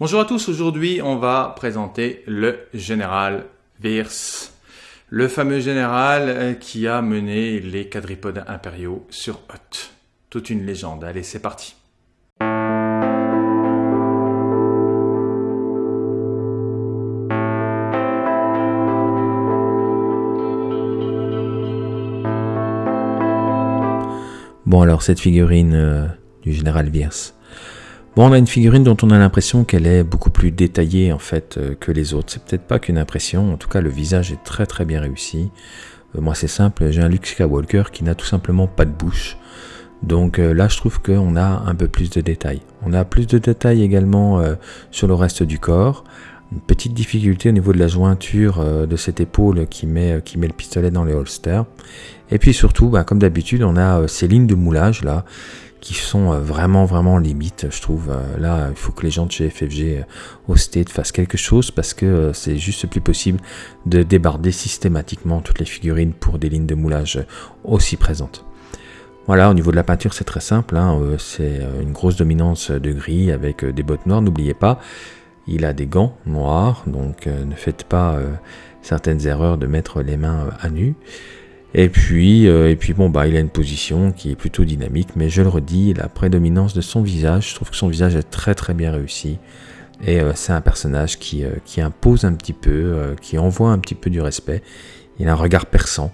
Bonjour à tous, aujourd'hui on va présenter le général Virs, le fameux général euh, qui a mené les quadripodes impériaux sur Hoth. Toute une légende, allez c'est parti. Bon alors cette figurine euh, du général Virs, Bon, on a une figurine dont on a l'impression qu'elle est beaucoup plus détaillée en fait euh, que les autres. C'est peut-être pas qu'une impression, en tout cas le visage est très très bien réussi. Euh, moi c'est simple, j'ai un Luke Skywalker qui n'a tout simplement pas de bouche. Donc euh, là je trouve qu'on a un peu plus de détails. On a plus de détails également sur le reste du corps. Une petite difficulté au niveau de la jointure de cette épaule qui met, qui met le pistolet dans les holsters. Et puis surtout, bah, comme d'habitude, on a ces lignes de moulage là qui sont euh, vraiment vraiment limites, je trouve. Euh, là, il faut que les gens de chez FFG euh, au fassent quelque chose parce que c'est juste plus possible de débarder systématiquement toutes les figurines pour des lignes de moulage aussi présentes. Voilà, au niveau de la peinture, c'est très simple. Hein, c'est une grosse dominance de gris avec des bottes noires. N'oubliez pas, il a des gants noirs, donc ne faites pas certaines erreurs de mettre les mains à nu. Et puis, euh, et puis bon, bah, il a une position qui est plutôt dynamique, mais je le redis, la prédominance de son visage, je trouve que son visage est très très bien réussi. Et euh, c'est un personnage qui, euh, qui, impose un petit peu, qui envoie un petit peu du respect. Il a un regard perçant.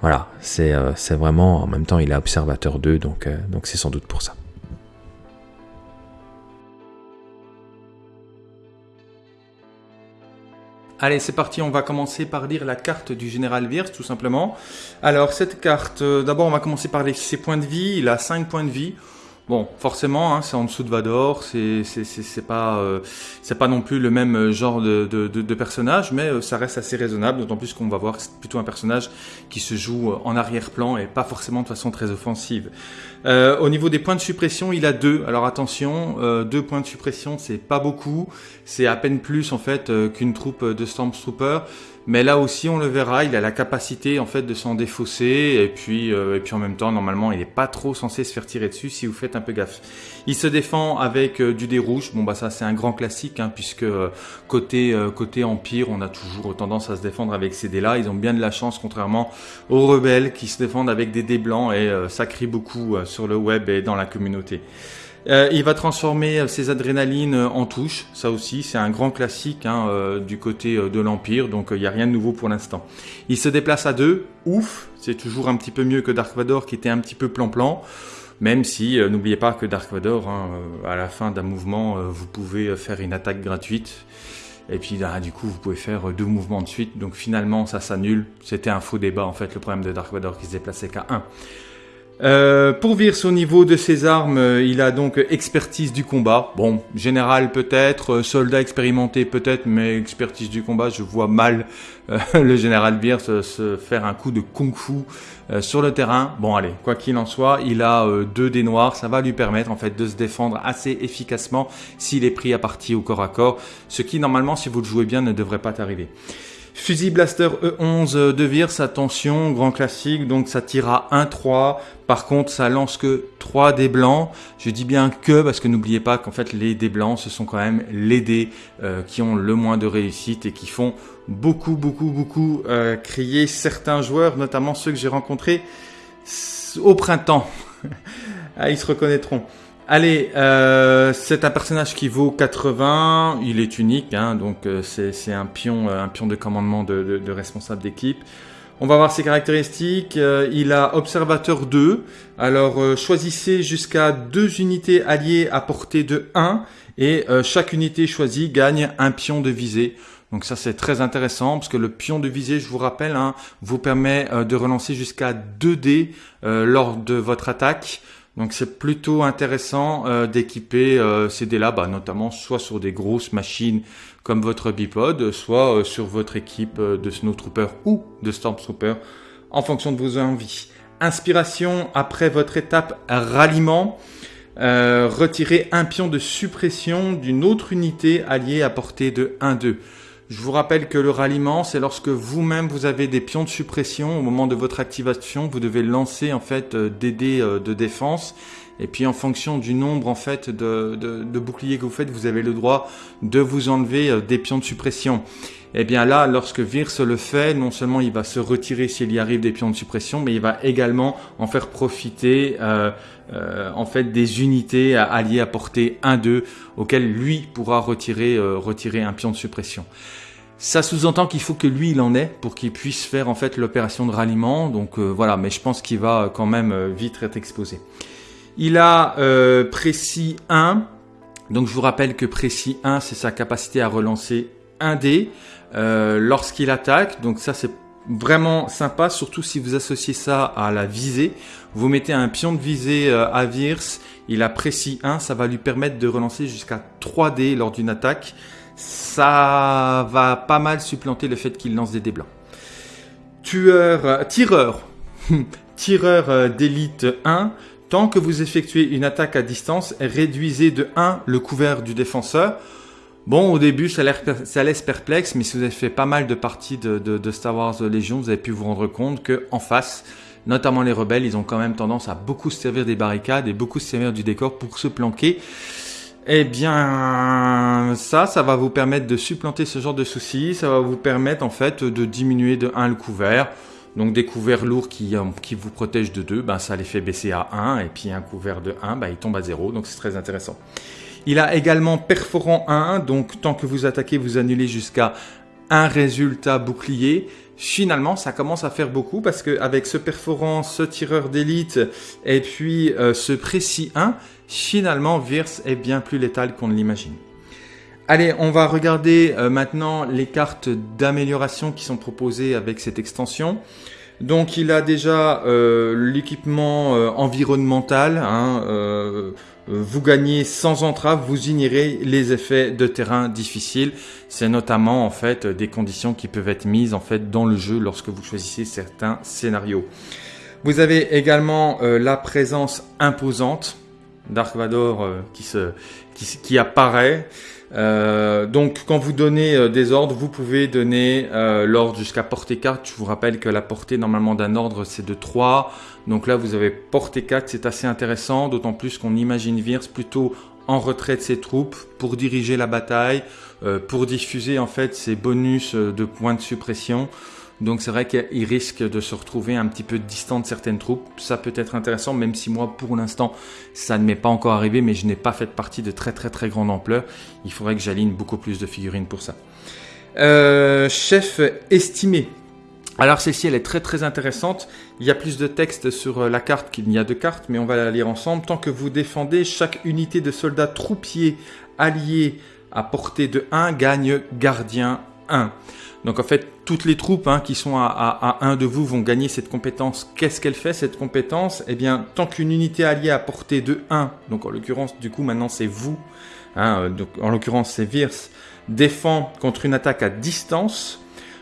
Voilà, c'est vraiment, en même temps, il est observateur d'eux, donc donc c'est sans doute pour ça. Allez, c'est parti, on va commencer par lire la carte du général Virs, tout simplement. Alors, cette carte, euh, d'abord, on va commencer par les, ses points de vie. Il a 5 points de vie. Bon, forcément, hein, c'est en dessous de Vador, c'est pas euh, pas non plus le même genre de, de, personnage, mais euh, ça reste assez raisonnable, d'autant plus qu'on va voir que c'est plutôt un personnage qui se joue en arrière-plan et pas forcément de façon très offensive. Euh, au niveau des points de suppression, il a deux. Alors attention, euh, deux points de suppression, c'est pas beaucoup, c'est à peine plus en fait qu'une troupe de Stormtrooper. Mais là aussi, on le verra, il a la capacité en fait de s'en défausser et puis euh, et puis en même temps, normalement, il n'est pas trop censé se faire tirer dessus si vous faites un peu gaffe. Il se défend avec euh, du dé rouge. Bon bah ça c'est un grand classique hein, puisque euh, côté côté empire, on a toujours tendance à se défendre avec ces dés là. Ils ont bien de la chance contrairement aux rebelles qui se défendent avec des dés blancs et ça crie beaucoup sur le web et dans la communauté. Euh, il va transformer euh, ses adrénalines euh, en touches, ça aussi c'est un grand classique hein, du côté de l'Empire, donc il n'y a rien de nouveau pour l'instant. Il se déplace à deux, ouf, c'est toujours un petit peu mieux que Dark Vador qui était un petit peu plan-plan, même si n'oubliez pas que Dark Vador, hein, à la fin d'un mouvement, vous pouvez faire une attaque gratuite. Et puis ah, du coup, vous pouvez faire deux mouvements de suite. Donc finalement, ça s'annule. C'était un faux débat en fait, le problème de Dark Vador qui se déplaçait qu'à 1. Euh, pour Virs au niveau de ses armes, euh, il a donc expertise du combat. Bon, général peut-être, euh, soldat expérimenté peut-être, mais expertise du combat, je vois mal le général Virs se faire un coup de kung-fu sur le terrain. Bon allez, quoi qu'il en soit, il a deux dés noirs, ça va lui permettre en fait de se défendre assez efficacement s'il est pris à partie au corps à corps, ce qui normalement si vous le jouez bien ne devrait pas t'arriver. Fusil Blaster E11 de Virs, attention, grand classique, donc ça tire à 1-3. Par contre, ça lance que 3 dés blancs. Je dis bien que, parce que n'oubliez pas qu'en fait, les dés blancs, ce sont quand même les dés euh, qui ont le moins de réussite et qui font beaucoup, beaucoup, beaucoup euh, crier certains joueurs, notamment ceux que j'ai rencontrés au printemps. ah, ils se reconnaîtront. Allez, euh, c'est un personnage qui vaut 80, il est unique, hein, donc euh, c'est un pion, euh, un pion de commandement de, responsable d'équipe. On va voir ses caractéristiques. il a Observateur 2. Alors choisissez jusqu'à deux unités alliées à portée de 1 et chaque unité choisie gagne un pion de visée. Donc ça c'est très intéressant parce que le pion de visée, je vous rappelle, hein, vous permet de relancer jusqu'à 2 dés lors de votre attaque. Donc c'est plutôt intéressant euh, d'équiper euh, ces dés-là, bah, notamment soit sur des grosses machines comme votre bipod, soit euh, sur votre équipe de Snowtrooper ou de Stormtrooper, en fonction de vos envies. Inspiration après votre étape ralliement. retirez un pion de suppression d'une autre unité alliée à portée de 1-2. Je vous rappelle que le ralliement, c'est lorsque vous-même vous avez des pions de suppression au moment de votre activation, vous devez lancer en fait euh, des dés euh, de défense Et puis en fonction du nombre en fait de, de, boucliers que vous faites, vous avez le droit de vous enlever euh, des pions de suppression. Eh bien là, lorsque Virse le fait, non seulement il va se retirer s'il y arrive des pions de suppression, mais il va également en faire profiter euh, euh, en fait des unités alliées à portée 1-2 auxquelles lui pourra retirer, retirer un pion de suppression. Ça sous-entend qu'il faut que lui il en ait pour qu'il puisse faire en fait l'opération de ralliement. Donc voilà, mais je pense qu'il va quand même vite être exposé. Il a euh, précis 1. Donc je vous rappelle que précis 1, c'est sa capacité à relancer un dé euh, lorsqu'il attaque. Donc ça c'est vraiment sympa, surtout si vous associez ça à la visée. Vous mettez un pion de visée euh, à Virs, il a précis 1, ça va lui permettre de relancer jusqu'à 3 dés lors d'une attaque. Ça va pas mal supplanter le fait qu'il lance des dés blancs. Tueur, tireur, tireur d'élite 1, Tant que vous effectuez une attaque à distance, réduisez de 1 le couvert du défenseur. Bon, au début, ça, laisse perplexe, mais si vous avez fait pas mal de parties de, Star Wars Légion, vous avez pu vous rendre compte que en face, notamment les rebelles, ils ont quand même tendance à beaucoup se servir des barricades et beaucoup se servir du décor pour se planquer. Eh bien, ça, ça va vous permettre de supplanter ce genre de soucis. Ça va vous permettre, en fait, de diminuer de 1 le couvert. Donc des couverts lourds qui, euh, vous protègent de 2, ben, ça les fait baisser à 1, et puis un couvert de 1, ben, il tombe à 0, donc c'est très intéressant. Il a également perforant 1, donc tant que vous attaquez, vous annulez jusqu'à un résultat bouclier. Finalement, ça commence à faire beaucoup parce qu'avec ce perforant, ce tireur d'élite et puis euh, ce précis 1, finalement, Virse est bien plus létal qu'on ne l'imagine. Allez, on va regarder euh, maintenant les cartes d'amélioration qui sont proposées avec cette extension. Donc il a déjà euh, l'équipement euh, environnemental. Hein, vous gagnez sans entrave, vous ignorez les effets de terrain difficiles. C'est notamment en fait des conditions qui peuvent être mises en fait dans le jeu lorsque vous choisissez certains scénarios. Vous avez également la présence imposante Dark Vador qui, se, qui, qui apparaît. Euh, donc quand vous donnez euh, des ordres, vous pouvez donner euh, l'ordre jusqu'à portée 4. Je vous rappelle que la portée normalement d'un ordre c'est de 3. Donc là vous avez portée 4, c'est assez intéressant, d'autant plus qu'on imagine Virs plutôt en retrait de ses troupes pour diriger la bataille, pour diffuser en fait ses bonus de points de suppression. Donc c'est vrai qu'il risque de se retrouver un petit peu distant de certaines troupes. Ça peut être intéressant, même si moi, pour l'instant, ça ne m'est pas encore arrivé, mais je n'ai pas fait partie de très très très grande ampleur. Il faudrait que j'aligne beaucoup plus de figurines pour ça. Euh, chef estimé. Alors celle-ci, elle est très très intéressante. Il y a plus de texte sur euh, la carte qu'il n'y a de cartes, mais on va la lire ensemble. Tant que vous défendez, chaque unité de soldats troupiers alliés à portée de 1 gagne gardien 1. Donc en fait, toutes les troupes hein, qui sont à, 1 de vous vont gagner cette compétence. Qu'est-ce qu'elle fait cette compétence? Eh bien, tant qu'une unité alliée à portée de 1, donc en l'occurrence, du coup, maintenant c'est vous, hein, en l'occurrence c'est Virs, défend contre une attaque à distance,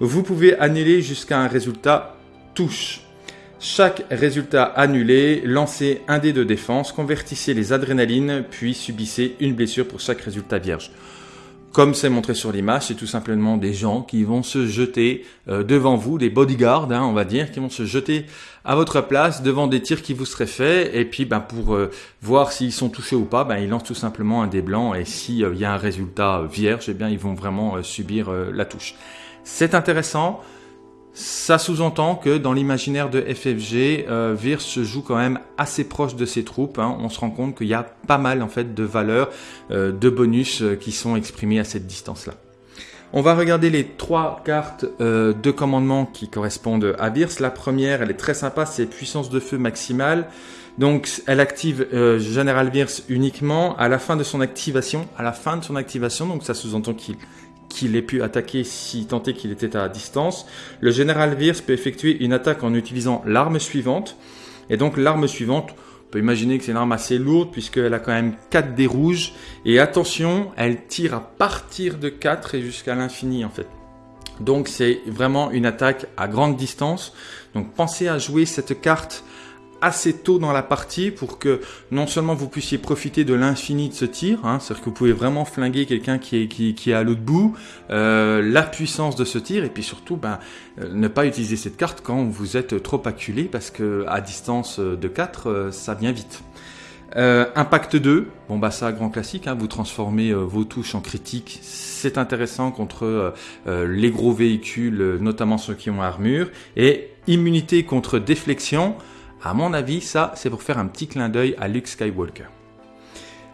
vous pouvez annuler jusqu'à un résultat touche. Chaque résultat annulé, lancez un dé de défense, convertissez les adrénalines, puis subissez une blessure pour chaque résultat vierge. Comme c'est montré sur l'image, c'est tout simplement des gens qui vont se jeter euh, devant vous, des bodyguards, hein, on va dire, qui vont se jeter à votre place devant des tirs qui vous seraient faits, et puis ben, pour euh, voir s'ils sont touchés ou pas, ben, ils lancent tout simplement un dé blanc, et s'il euh, y a un résultat vierge, eh bien, ils vont vraiment subir la touche. C'est intéressant, ça sous-entend que dans l'imaginaire de FFG, euh, se joue quand même assez proche de ses troupes. Hein. On se rend compte qu'il y a pas mal en fait de valeurs, euh, de bonus euh, qui sont exprimés à cette distance-là. On va regarder les trois cartes de commandement qui correspondent à Virs. La première, elle est très sympa, c'est puissance de feu maximale. Donc, elle active General Virs uniquement à la fin de son activation. À la fin de son activation, donc ça sous-entend qu'il qu'il ait pu attaquer si tant est qu'il était à distance, le général Virs peut effectuer une attaque en utilisant l'arme suivante. Et donc l'arme suivante, on peut imaginer que c'est une arme assez lourde puisqu'elle a quand même 4 dés rouges. Et attention, elle tire à partir de 4 et jusqu'à l'infini en fait. Donc c'est vraiment une attaque à grande distance. Donc pensez à jouer cette carte assez tôt dans la partie pour que non seulement vous puissiez profiter de l'infini de ce tir, hein, c'est-à-dire que vous pouvez vraiment flinguer quelqu'un qui est, qui, qui est à l'autre bout, euh, la puissance de ce tir, et puis surtout ben, euh, ne pas utiliser cette carte quand vous êtes trop acculé, parce que à distance de 4, euh, ça vient vite. Euh, Impact 2, bon bah ça grand classique, hein, vous transformez euh, vos touches en critique, c'est intéressant contre euh, les gros véhicules, notamment ceux qui ont armure. Et immunité contre déflexion, à mon avis ça c'est pour faire un petit clin d'œil à Luke Skywalker.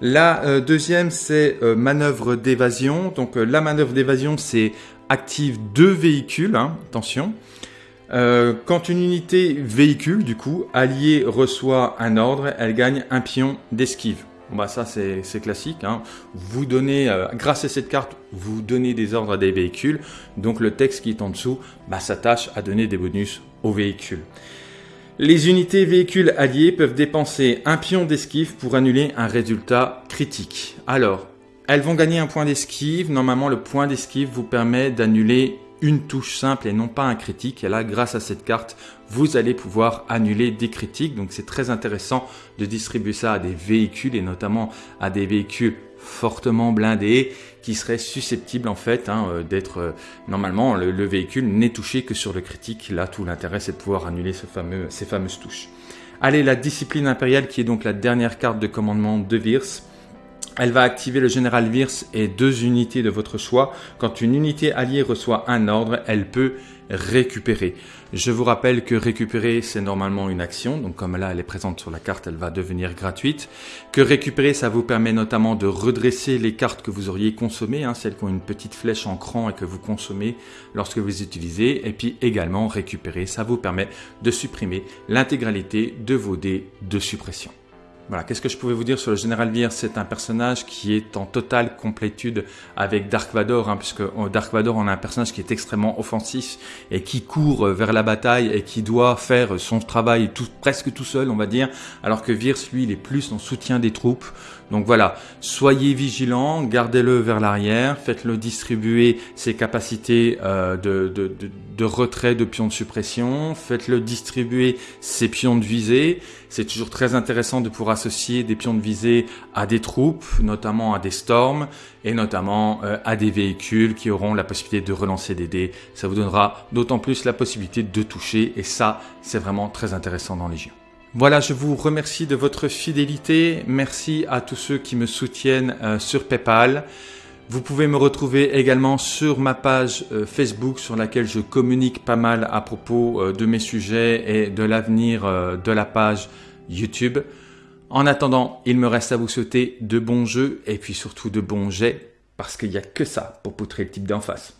La deuxième c'est manœuvre d'évasion, donc la manœuvre d'évasion c'est active deux véhicules, hein, attention. Euh, quand une unité véhicule, du coup, alliée reçoit un ordre, elle gagne un pion d'esquive. bah ça c'est classique. Hein. Vous donnez, euh, grâce à cette carte, vous donnez des ordres à des véhicules. Donc le texte qui est en dessous bah, s'attache à donner des bonus aux véhicules. Les unités véhicules alliées peuvent dépenser un pion d'esquive pour annuler un résultat critique. Alors, elles vont gagner un point d'esquive. Normalement, le point d'esquive vous permet d'annuler une touche simple et non pas un critique. Et là, grâce à cette carte, vous allez pouvoir annuler des critiques. Donc c'est très intéressant de distribuer ça à des véhicules et notamment à des véhicules fortement blindés qui seraient susceptibles en fait hein, euh, d'être euh, normalement le, véhicule n'est touché que sur le critique. Là, tout l'intérêt c'est de pouvoir annuler ces fameuses touches. Allez, la discipline impériale qui est donc la dernière carte de commandement de Virs. Elle va activer le général Virs et deux unités de votre choix. Quand une unité alliée reçoit un ordre, elle peut récupérer. Je vous rappelle que récupérer, c'est normalement une action. Donc comme là, elle est présente sur la carte, elle va devenir gratuite. Que récupérer, ça vous permet notamment de redresser les cartes que vous auriez consommées, hein, celles qui ont une petite flèche en cran et que vous consommez lorsque vous utilisez. Et puis également récupérer, ça vous permet de supprimer l'intégralité de vos dés de suppression. Voilà, qu'est-ce que je pouvais vous dire sur le général Vir C'est un personnage qui est en totale complétude avec Dark Vador, hein, puisque euh, Dark Vador, on a un personnage qui est extrêmement offensif et qui court euh, vers la bataille et qui doit faire son travail presque tout seul, on va dire, alors que Virs, lui, il est plus en soutien des troupes. Donc voilà, soyez vigilants, gardez-le vers l'arrière, faites-le distribuer ses capacités euh, de, de, de, retrait de pions de suppression, faites-le distribuer ses pions de visée. C'est toujours très intéressant de pouvoir associer des pions de visée à des troupes, notamment à des storms et notamment euh, à des véhicules qui auront la possibilité de relancer des dés. Ça vous donnera d'autant plus la possibilité de toucher et ça, c'est vraiment très intéressant dans Légion. Voilà, je vous remercie de votre fidélité. Merci à tous ceux qui me soutiennent euh, sur PayPal. Vous pouvez me retrouver également sur ma page euh, Facebook sur laquelle je communique pas mal à propos euh, de mes sujets et de l'avenir de la page YouTube. En attendant, il me reste à vous souhaiter de bons jeux et puis surtout de bons jets parce qu'il n'y a que ça pour poutrer le type d'en face.